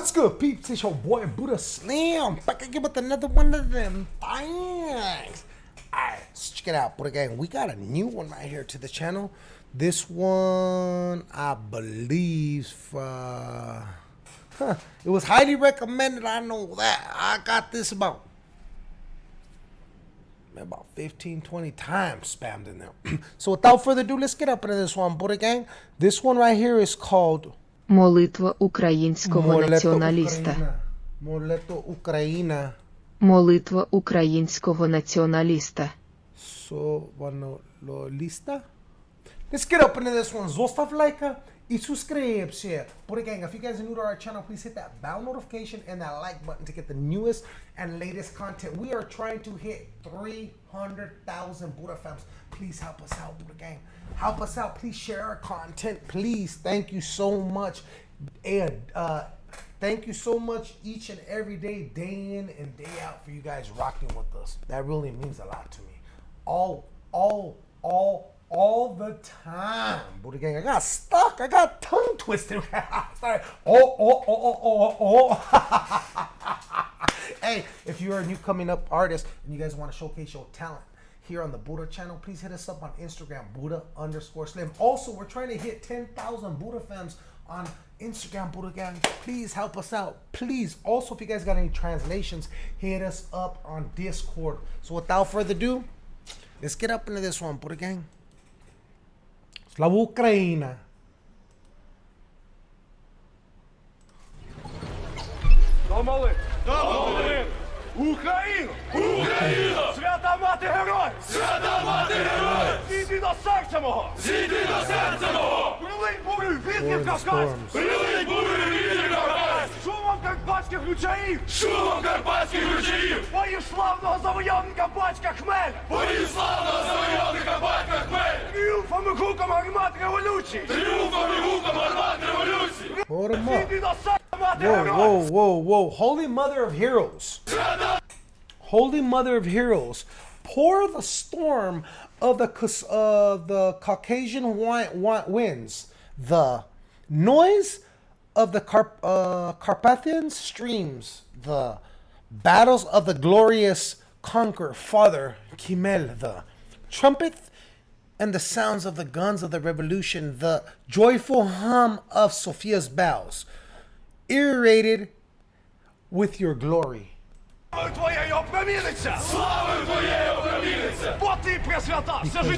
What's good, peeps? It's your boy Buddha Slim back again with another one of them things. Alright, let's check it out, Buddha Gang. We got a new one right here to the channel. This one, I believe, uh, huh, it was highly recommended. I know that. I got this about about 15, 20 times spammed in there. so without further ado, let's get up into this one, Buddha Gang. This one right here is called Молитва українського Молето націоналіста. Молето Україна. Молитва українського націоналіста. Sovanolista. Let's get up into this one. Zostav like y suscribirse. But again, if you guys are new to our channel, please hit that bell notification and that like button to get the newest and latest content. We are trying to hit 300,000 Buddha fams. Please help us out, Buddha gang. Help us out. Please share our content. Please. Thank you so much. And uh, thank you so much each and every day, day in and day out, for you guys rocking with us. That really means a lot to me. All, all, all, all the time. Buddha gang, I got stuck. I got tongue twisted. Sorry. Oh, oh, oh, oh, oh, oh. oh. hey, if you're a new coming up artist and you guys want to showcase your talent here on the Buddha channel, please hit us up on Instagram, Buddha underscore slim. Also, we're trying to hit 10,000 Buddha fans on Instagram, Buddha Gang. Please help us out. Please. Also, if you guys got any translations, hit us up on Discord. So without further ado, let's get up into this one, Buddha Gang. Slava Ukraina. Домоли! Домоли! Україну! Україну! Свята мати герой! Свята мати герой! Зійди до серця мого! Зійди до серця мого! Прилинь бурю вітрів Кавказ! Прилинь бурю вітрів Кавказ! Шумом карпатських ручаїв! Шумом карпатських ручаїв! Бою славного завойовника батька Хмеля! Бою славного завойовника батька Хмеля! Тріумфом і гуком гармат революції! Тріумфом і гуком гармат революції! Hold 'em up. Зійди до серця мати Whoa, герой! whoa, whoa, whoa. Holy Mother of Heroes. Holy Mother of Heroes. Pour the storm of the Cus- uh, the Caucasian wi- wi- winds. The noise of the uh, Carpathian streams, the battles of the glorious conqueror father Kimel, the trumpet and the sounds of the guns of the revolution, the joyful hum of Sophia's bells, irradiated with your glory.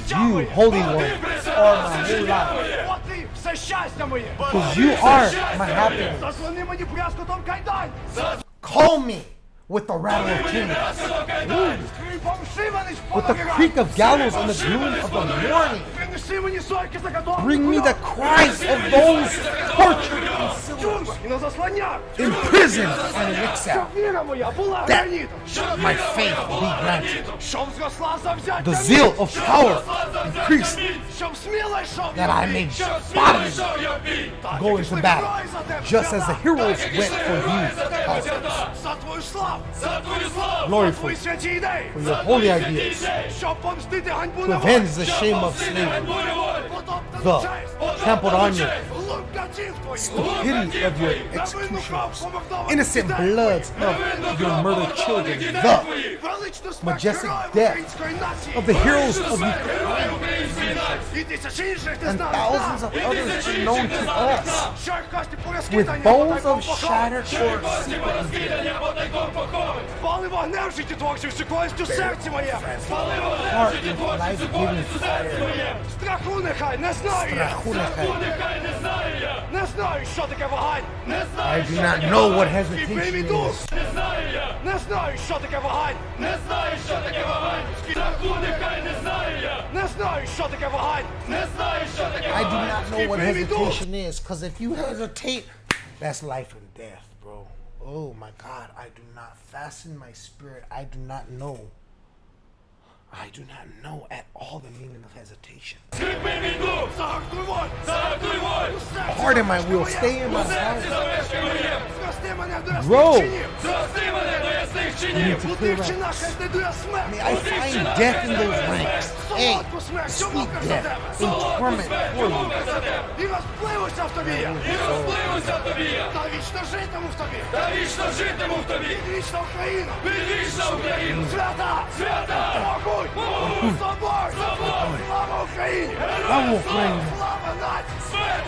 You, Holy One, are my life. Бо ти все щастя моє! Because you are my happiness. Заслони мені брязкотом кайдань! Call me with the rattle of kings, Скрипом шиванич with the creak of gallows in the gloom of the morning. Bring me the cries of those tortured imprisoned and exiled. That my faith be granted. The zeal of power increased. That I may bodily go into battle, just as the heroes went for you. Glory for, for your holy ideas. To avenge the shame of slavery the trampled on you, stupidity of your executioners, innocent bloods of your murdered children, the majestic death of the heroes of Ukraine, and thousands of others unknown to us, with bones of shattered corpses. Пали вогнем життєтворчих шикованістю серці моє! Пали heart with life-giving fire. Страху нехай не знаю я! Страху нехай. не знаю я! Не знаю, що таке вагань! Не I do not know what hesitation is. Не знаю я! Не знаю, що таке вагань! Не знаю, що таке вагань! Страху нехай не знаю я! Не знаю, що таке вагань! Не знаю, що таке I do вагань! not know what hesitation is, because if you hesitate, that's life and death, bro. Oh my God, I do not fasten my spirit. I do not know. I do not know at all the meaning of hesitation. Pardon my will, stay in my heart. Bro! I mean, I find death in those ranks. In torment for you. І розпливуся в тобі. І розпливуся в тобі Та вічно житиму в тобі. та вічно житиму в тобі. Вічна Україна. Відвічна Україна! Свята! Свята! Могуть! Могуть! Собор! Собор! Слава Україні! Слава Україні! Слава нації! Смерть!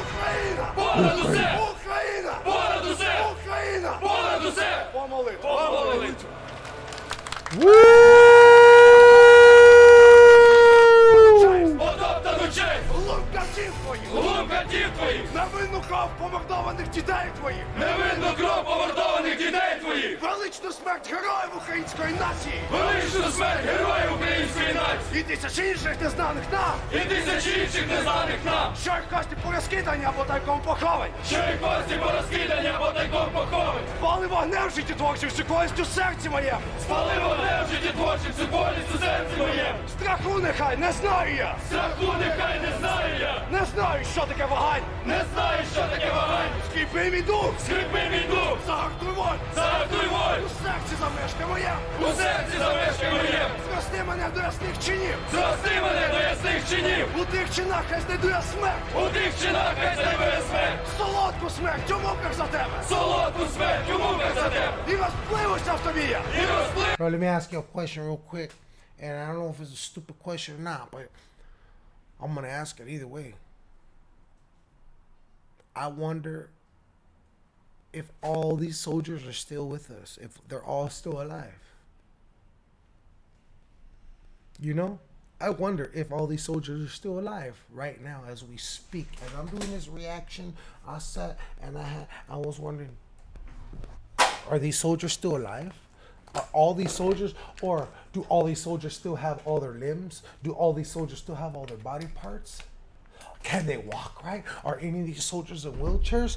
Україна! Понад усе! Україна! Понад усе! Україна! Понад усе! Помолитва! Помолитва! Потоптану смерть героїв української нації! Величну смерть героїв української нації! І тисячі інших незнаних нам! І тисячі інших незнаних нам! Що їх кості порозкидані або тайком поховані! Що і кості порозкидані або тайком поховані! Пали вогнем в житті творчим, всю в серці моєму! Спали вогнем в житті творчим, всю болість у серці моєму! Страху нехай не знаю я! Страху нехай не знаю я! Не знаю, що таке вагань! Не знаю, що таке вагань! Скріпи мій дух! Скрипи мій дух! Загартуй воль! Загартуй У волю! серці замешка моя! У серці замешкай моєму! Зрости мене до ясних чинів! Зрости мене до ясних чинів! У тих чинах хай знайду я смерть! У тих чинах хай знайде смерть! Солодку смерть у муках за тебе! Солодку смерть у муках за тебе! І розпливуся в тобі я! І розплив! Bro, let me ask you a question real quick. And I don't know if it's a stupid question or not, but I'm going to ask it either way. I wonder if all these soldiers are still with us, if they're all still alive. You know? I wonder if all these soldiers are still alive right now as we speak. As I'm doing this reaction, I sat and I had, I was wondering, are these soldiers still alive? Are all these soldiers, or do all these soldiers still have all their limbs? Do all these soldiers still have all their body parts? Can they walk right? Are any of these soldiers in wheelchairs?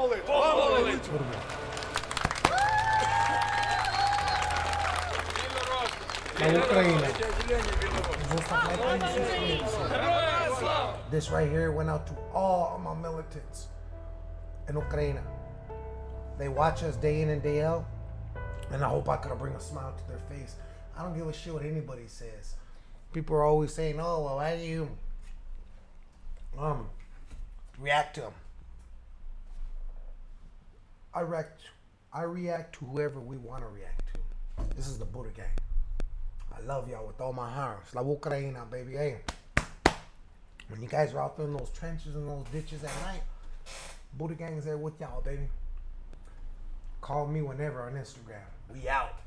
Ukraine. This right here went out to all of my militants in Ukraine. They watch us day in and day out, and I hope I could bring a smile to their face. I don't give a shit what anybody says. People are always saying, "Oh, well, why do you um react to them?" I react. I react to whoever we want to react to. This is the Buddha gang. I love y'all with all my heart. Slava Ukraina, baby. Hey. When you guys are out there in those trenches and those ditches at night, Buddha Gang is there with y'all, baby. Call me whenever on Instagram. We out.